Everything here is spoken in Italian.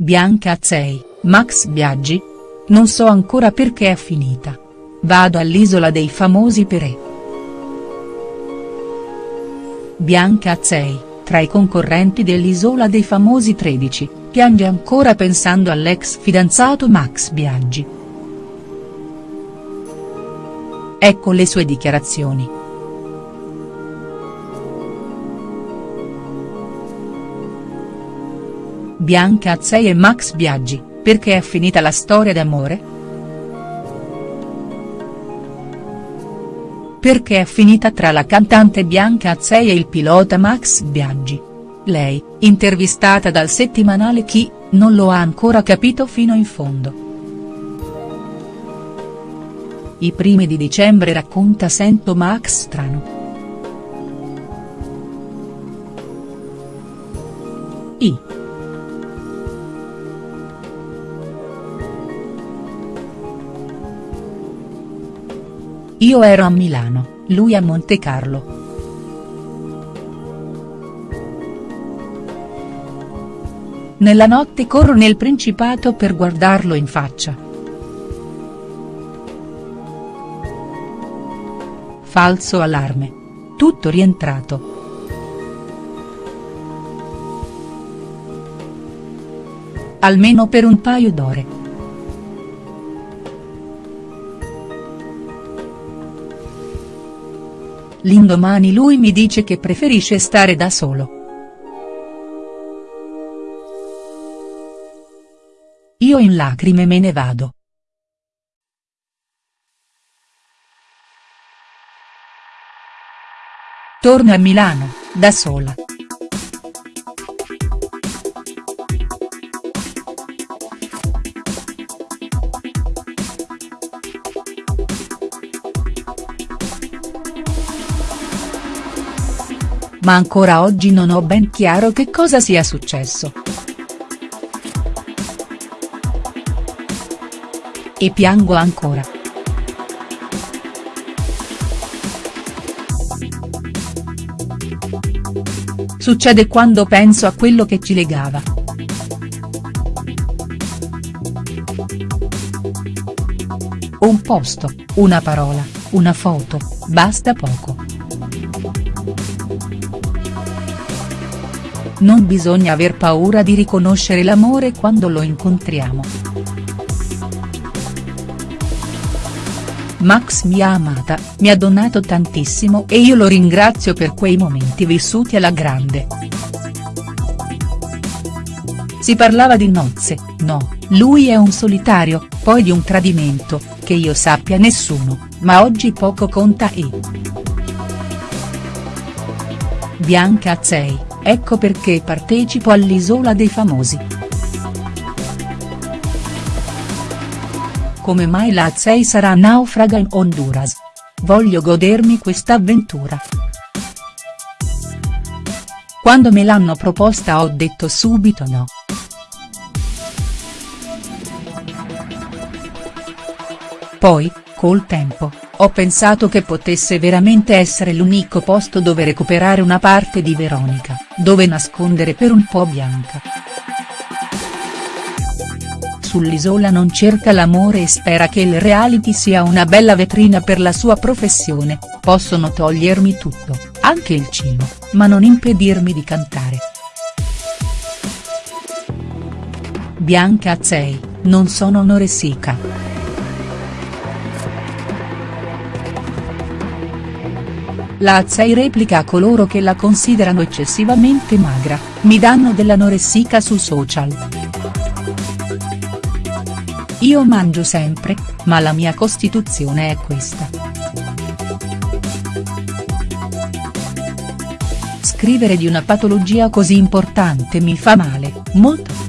Bianca Azzei, Max Biaggi? Non so ancora perché è finita. Vado all'isola dei famosi per E. Bianca Azzei, tra i concorrenti dell'Isola dei Famosi 13, piange ancora pensando all'ex fidanzato Max Biaggi. Ecco le sue dichiarazioni. Bianca Azzei e Max Biaggi, perché è finita la storia d'amore?. Perché è finita tra la cantante Bianca Azzei e il pilota Max Biaggi. Lei, intervistata dal settimanale Chi, non lo ha ancora capito fino in fondo. I primi di dicembre racconta Sento Max strano. Io ero a Milano, lui a Montecarlo. Nella notte corro nel Principato per guardarlo in faccia. Falso allarme. Tutto rientrato. Almeno per un paio d'ore. L'indomani lui mi dice che preferisce stare da solo. Io in lacrime me ne vado. Torno a Milano, da sola. Ma ancora oggi non ho ben chiaro che cosa sia successo. E piango ancora. Succede quando penso a quello che ci legava. Un posto, una parola, una foto, basta poco. Non bisogna aver paura di riconoscere l'amore quando lo incontriamo. Max mi ha amata, mi ha donato tantissimo e io lo ringrazio per quei momenti vissuti alla grande. Si parlava di nozze, no, lui è un solitario, poi di un tradimento, che io sappia nessuno, ma oggi poco conta e. Bianca Azzei, ecco perché partecipo all'Isola dei Famosi. Come mai la Azzei sarà naufraga in Honduras? Voglio godermi questa avventura. Quando me l'hanno proposta ho detto subito no. Poi, col tempo, ho pensato che potesse veramente essere l'unico posto dove recuperare una parte di Veronica, dove nascondere per un po' Bianca. Sull'isola non cerca l'amore e spera che il reality sia una bella vetrina per la sua professione, possono togliermi tutto, anche il cibo, ma non impedirmi di cantare. Bianca Azzei, non sono anoressica. La Azzei replica a coloro che la considerano eccessivamente magra, mi danno dell'anoressica su social. Io mangio sempre, ma la mia costituzione è questa. Scrivere di una patologia così importante mi fa male, molto.